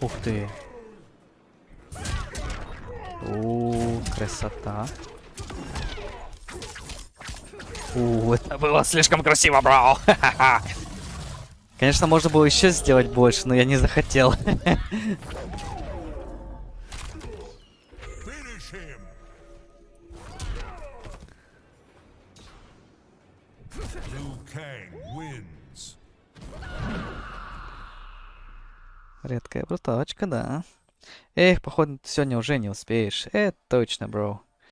Ух ты. У, красота. У, это было слишком красиво, бро. Конечно, можно было еще сделать больше, но я не захотел. Редкая бруталочка, да. Эх, походу, сегодня уже не успеешь. Это точно, бро.